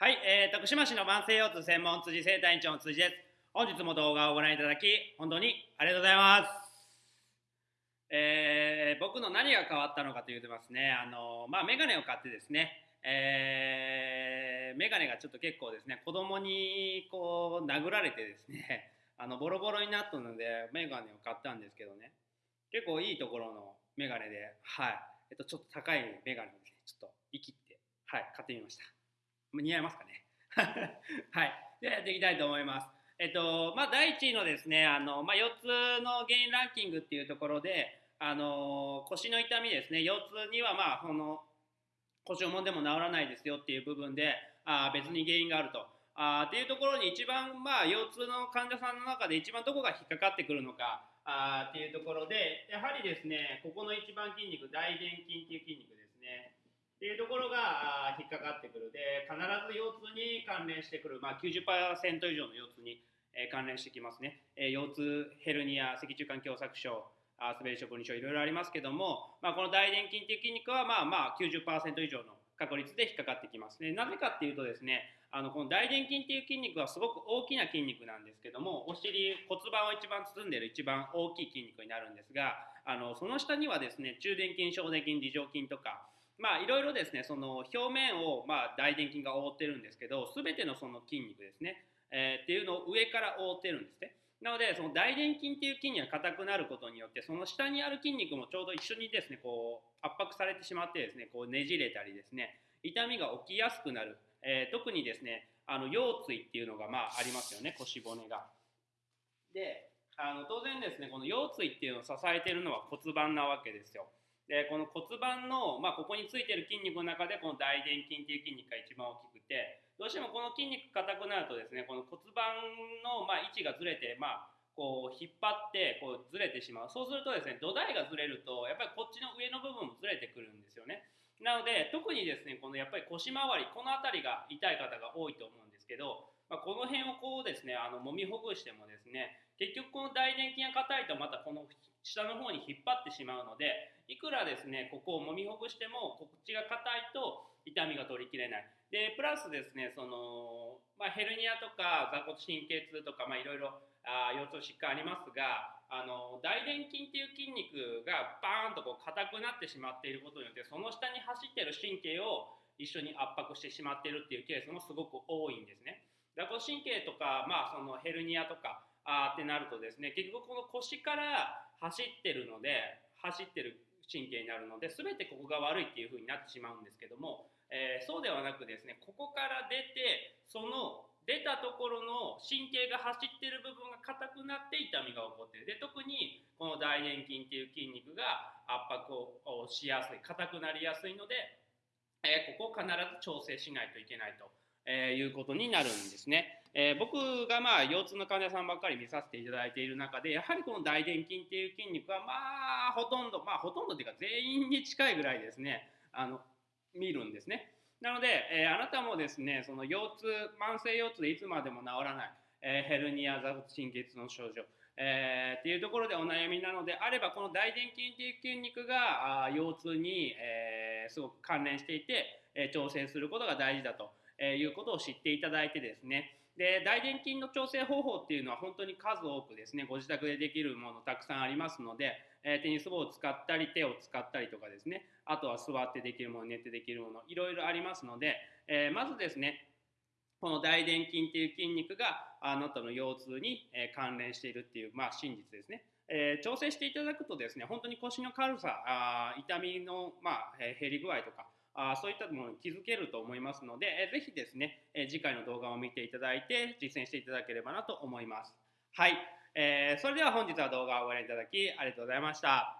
はい、えー、徳島市の慢性腰痛専門辻生体院長の辻です。本日も動画をご覧いただき、本当にありがとうございます。えー、僕の何が変わったのかというとますね、あのまあ、メガネを買ってですね、えー、メガネがちょっと結構ですね、子供にこう殴られてですね、あのボロボロになったので、メガネを買ったんですけどね、結構いいところのメガネで、はい、えっと、ちょっと高いメガネをですね、ちょっと生きって、はい、買ってみました。似合いますかね？はい。ではやっていきたいと思います。えっと、まあ、第1位のですね、あの、まあ、腰痛の原因ランキングっていうところで、あの、腰の痛みですね、腰痛には、まあ、その、腰をもんでも治らないですよっていう部分で、あ別に原因があると。あっていうところに一番、まあ、腰痛の患者さんの中で一番どこが引っかかってくるのかあっていうところで、やはりですね、ここの一番筋肉、大臀筋っていう筋肉ですね。っていうところが引っかかってくる。で必ず腰痛に関連してくる、まあ、90%以上の腰痛に、え関連してきますね、えー、腰痛ヘルニア脊柱管狭窄症あ滑り職人症いろいろありますけども、まあ、この大臀筋っていう筋肉はまあまあ90%以上の確率で引っかかってきますね。なぜかっていうとですねあのこの大臀筋っていう筋肉はすごく大きな筋肉なんですけどもお尻骨盤を一番包んでいる一番大きい筋肉になるんですがあのその下にはですね中殿筋小殿筋梨状筋とかまあいろいろですねその表面をまあ大臀筋が覆ってるんですけど全てのその筋肉ですね、えー、っていうのを上から覆ってるんですね。なのでその大臀筋っていう筋肉が硬くなることによってその下にある筋肉もちょうど一緒にですねこう圧迫されてしまってですねこうねじれたりですね痛みが起きやすくなる、えー、特にですねあの腰椎っていうのがまあありますよね腰骨が。であの当然ですねこの腰椎っていうのを支えてるのは骨盤なわけですよ。でこの骨盤の、まあ、ここについてる筋肉の中でこの大臀筋っていう筋肉が一番大きくてどうしてもこの筋肉硬くなるとですねこの骨盤の、ま、位置がずれて、まあ、こう引っ張ってこうずれてしまう。そうするとですね土台がずれるとやっぱりこっちの上の部分もずれてくるんですよね。なので特にですねこのやっぱり腰回りこの辺りが痛い方が多いと思うんですけど、まあ、この辺をこうですねあの揉みほぐしてもですね結局この大臀筋が硬いとまたこの下の方に引っ張ってしまうのでいくらですねここを揉みほぐしてもこっちが硬いと痛みが取りきれないでプラスですねその、まあ、ヘルニアとか座骨神経痛とかいろいろ腰痛疾患ありますがあの大臀筋っていう筋肉がバーンとこう硬くなってしまっていることによってその下に走ってる神経を一緒に圧迫してしまっているっていうケースもすごく多いんですね。座骨神経とか、まあ、そのヘルニアとかあってなるとですね結局この腰から走ってるので走ってる神経になるので全てここが悪いっていう風になってしまうんですけども、えー、そうではなくですねここから出てその出たところの神経が走ってる部分が硬くなって痛みが起こってるで特にこの大臀筋っていう筋肉が圧迫をしやすい硬くなりやすいので、えー、ここを必ず調整しないといけないと、えー、いうことになるんですね。えー、僕がまあ腰痛の患者さんばっかり見させていただいている中でやはりこの大臀筋っていう筋肉はまあほとんどまあほとんどっていうか全員に近いぐらいですねあの見るんですね。なので、えー、あなたもですねその腰痛慢性腰痛でいつまでも治らない、えー、ヘルニア座骨神経痛の症状えー、っていうところでお悩みなのであればこの大臀筋っていう筋肉があ腰痛に、えー、すごく関連していて、えー、調整することが大事だと、えいうことを知っていただいてですね。で大臀筋の調整方法っていうのは本当に数多くですねご自宅でできるものたくさんありますので、えー、テニス棒を使ったり手を使ったりとかですねあとは座ってできるもの寝てできるものいろいろありますので、えー、まずですねこの大臀筋っていう筋肉があなたの腰痛に関連しているっていう、まあ、真実ですね。えー、調整していただくとですね本当に腰の軽さあ痛みの、まあ、減り具合とかあそういったものに気づけると思いますので、えー、ぜひですね、えー、次回の動画を見ていただいて実践していただければなと思います。はい、えー、それでは本日は動画をご覧いただきありがとうございました。